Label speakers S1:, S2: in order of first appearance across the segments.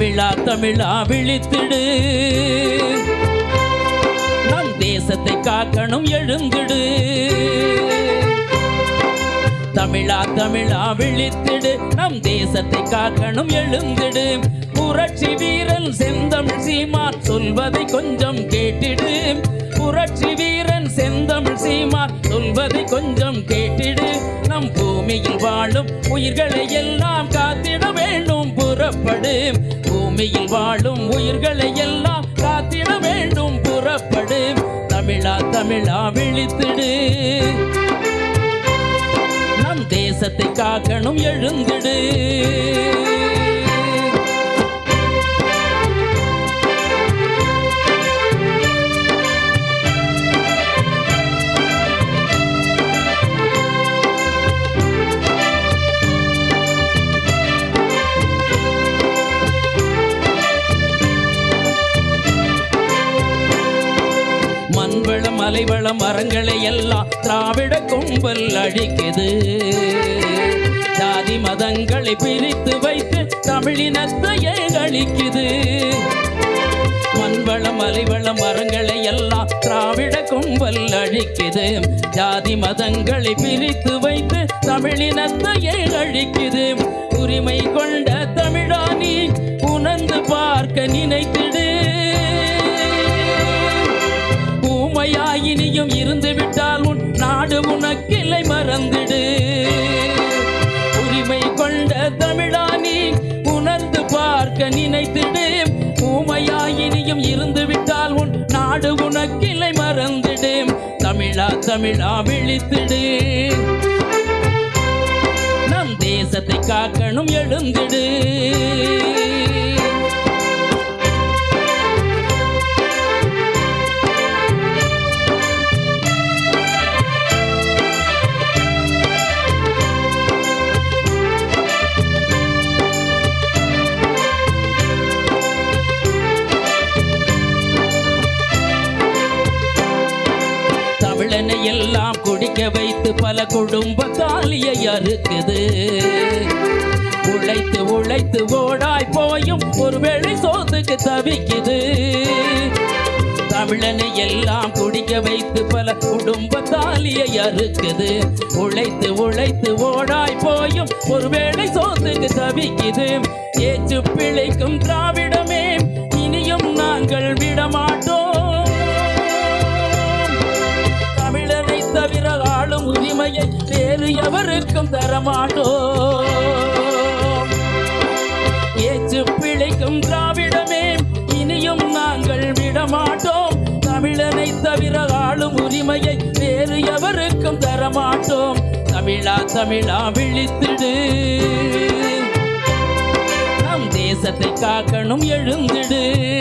S1: தமிழா தமிழா விழித்திடு. நம் தேசத்தை காக்கணும் எழுந்திடு. தமிழா தமிழா விழித்திடு. நம் தேசத்தை காக்கணும் எழுந்திடு. புரட்சி வீரன் செந்தமிழ் சீமான் சொல்வதை கொஞ்சம் கேட்டிடு. புரட்சி வீரன் செந்தமிழ் சீமான் சொல்வதை கொஞ்சம் கேட்டிடு. நம் பூமியில் வாழும் உயிர்களை எல்லாம் காத்திட வேண்டும். புறப்படும் பூமியில் வாழும் உயிர்களை எல்லாம் காத்திட வேண்டும். புறப்படு தமிழா தமிழா விழித்திடு. நம் தேசத்தை காக்கணும் எழுந்திடு. மண்வளம் மரங்களை எல்லாம் திராவிட கும்பல் அழிக்குது. ஜாதி மதங்களை பிரித்து வைத்து தமிழினத்தையே அழிக்குது மண்வள மலைவள மரங்களை எல்லாம் திராவிட கும்பல் அழிக்குது. ஜாதி மதங்களை பிரித்து வைத்து தமிழினத்தையே அழிக்குது உரிமை கொண்ட தமிழானி உணர்ந்து பார்க்க நினைத்து இருந்து விட்டால் உன் நாடு உனக்கில்லை மறந்திடு. உரிமை கொண்ட தமிழா நீ உணர்ந்து பார்க்க நினைத்திடு. ஊமையா இனியும் இருந்து விட்டால் உன் நாடு உனக்கில்லை மறந்திடு. தமிழா தமிழா விழித்திடு. நம் தேசத்தை காக்கணும் எழுந்திடு. தமிழனை எல்லாம் குடிக்க வைத்து பல குடும்ப தாலியை அறுக்குது. உழைத்து உழைத்து ஓடாய் போயும் ஒருவேளை சோத்துக்கு தவிக்குது. தமிழனை எல்லாம் குடிக்க வைத்து பல குடும்ப தாலியை அறுக்குது. உழைத்து உழைத்து ஓடாய் போயும் ஒருவேளை சோத்துக்கு தவிக்குது. ஏச்சு பிழைக்கும் திராவிட உரிமையை வேறு எவருக்கும் தரமாட்டோம். ஏச்சு பிழைக்கும் திராவிடமே இனியும் நாங்கள் விடமாட்டோம். தமிழனை தவிர ஆளும் உரிமையை வேறு எவருக்கும் தரமாட்டோம். தமிழா தமிழா விழித்திடு. நம் தேசத்தை காக்கணும் எழுந்திடு.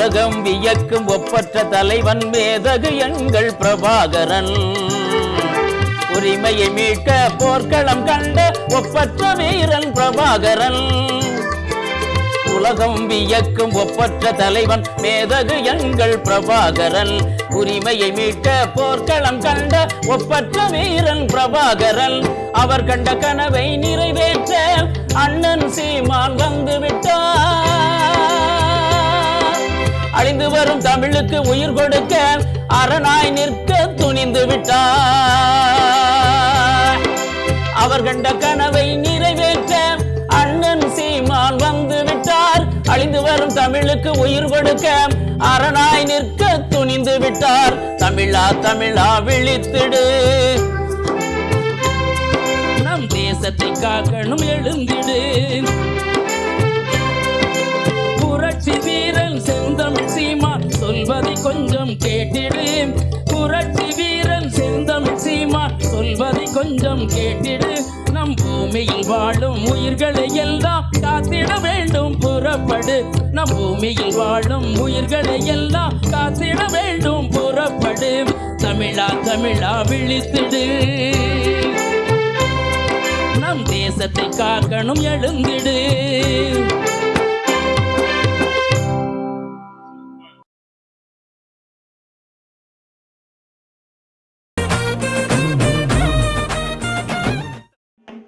S1: உலகம் வியக்கும் ஒப்பற்ற தலைவன் மேதகு எங்கள் பிரபாகரன். உரிமையை மீட்க போர்க்களம் கண்ட ஒப்பற்ற வீரன் பிரபாகரன். உலகம் வியக்கும் ஒப்பற்ற தலைவன் மேதகு எங்கள் பிரபாகரன். உரிமையை மீட்க போர்க்களம் கண்ட ஒப்பற்ற வீரன் பிரபாகரன். அவர் கண்ட கனவை நிறைவேற்ற அண்ணன் சீ உயிருக்கு உயிர் கொடுக்க அரணாய் நிற்க துணிந்து விட்டார். அவர் கண்ட கனவை நிறைவேற்ற அண்ணன் சீமான் வந்து விட்டார். அழிந்து வரும் தமிழுக்கு உயிர் கொடுக்க அரணாய் நிற்க துணிந்து விட்டார். தமிழா தமிழா விழித்திடு. நம் தேசத்தை காக்கணும் எழுந்திடு. கேட்டிடு. புரட்சி வீரன் செந்தமிழ் சீமான் சொல்வதை கொஞ்சம் கேட்டிடு. நம் பூமியில் வாழும் உயிர்களை எல்லாம் காத்திட வேண்டும் புறப்படு. நம் பூமியில் வாழும் உயிர்களை எல்லாம் காத்திட வேண்டும் புறப்படு. தமிழா தமிழா விழித்திடு. நம் தேசத்தை காக்கணும் எழுந்திடு.